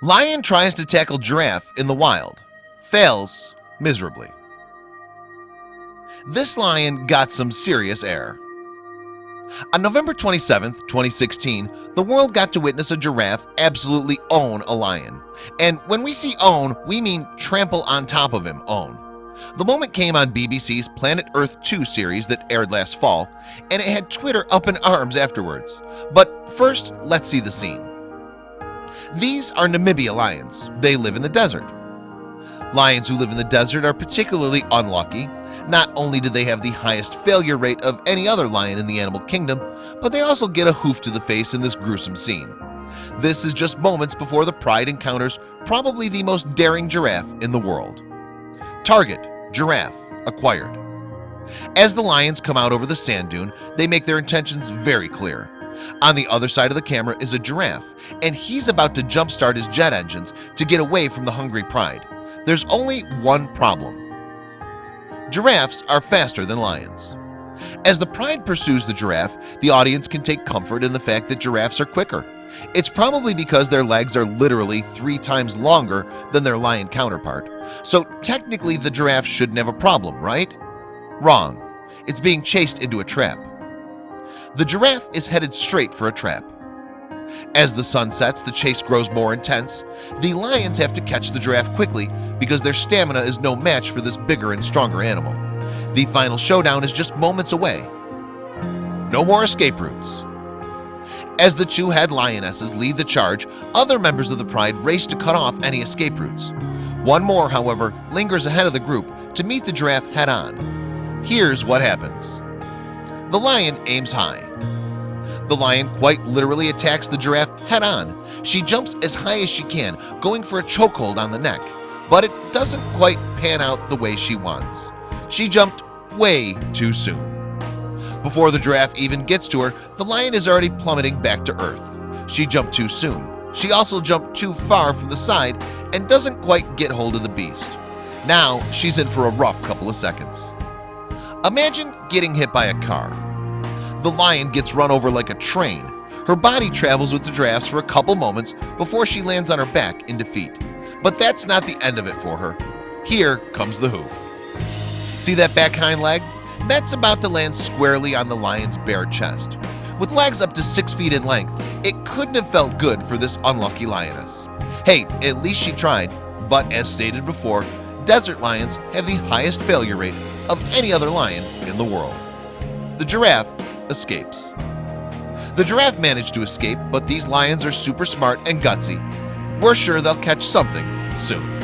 Lion tries to tackle giraffe in the wild fails miserably. This lion got some serious air. On November 27th 2016 the world got to witness a giraffe absolutely own a lion. And when we see own we mean trample on top of him own. The moment came on BBC's Planet Earth 2 series that aired last fall and it had Twitter up in arms afterwards. But first let's see the scene these are Namibia lions. They live in the desert. Lions who live in the desert are particularly unlucky. Not only do they have the highest failure rate of any other lion in the animal kingdom, but they also get a hoof to the face in this gruesome scene. This is just moments before the pride encounters probably the most daring giraffe in the world. Target, giraffe, acquired. As the lions come out over the sand dune, they make their intentions very clear. On the other side of the camera is a giraffe and he's about to jumpstart his jet engines to get away from the hungry pride. There's only one problem. Giraffes are faster than lions. As the pride pursues the giraffe the audience can take comfort in the fact that giraffes are quicker. It's probably because their legs are literally three times longer than their lion counterpart. So technically the giraffe shouldn't have a problem, right? Wrong. It's being chased into a trap the giraffe is headed straight for a trap. As the sun sets the chase grows more intense. The lions have to catch the giraffe quickly because their stamina is no match for this bigger and stronger animal. The final showdown is just moments away. No more escape routes. As the two head lionesses lead the charge other members of the pride race to cut off any escape routes. One more however lingers ahead of the group to meet the giraffe head-on here's what happens the lion aims high. The lion quite literally attacks the giraffe head-on she jumps as high as she can going for a chokehold on the neck but it doesn't quite pan out the way she wants. She jumped way too soon. Before the giraffe even gets to her the lion is already plummeting back to earth. She jumped too soon. She also jumped too far from the side and doesn't quite get hold of the beast. Now she's in for a rough couple of seconds Imagine getting hit by a car. The lion gets run over like a train. Her body travels with the drafts for a couple moments before she lands on her back in defeat. But that's not the end of it for her. Here comes the hoof. See that back hind leg? That's about to land squarely on the lion's bare chest. With legs up to six feet in length It couldn't have felt good for this unlucky lioness. Hey, at least she tried. But as stated before desert lions have the highest failure rate of any other lion in the world. The giraffe escapes. The giraffe managed to escape but these lions are super smart and gutsy. We're sure they'll catch something soon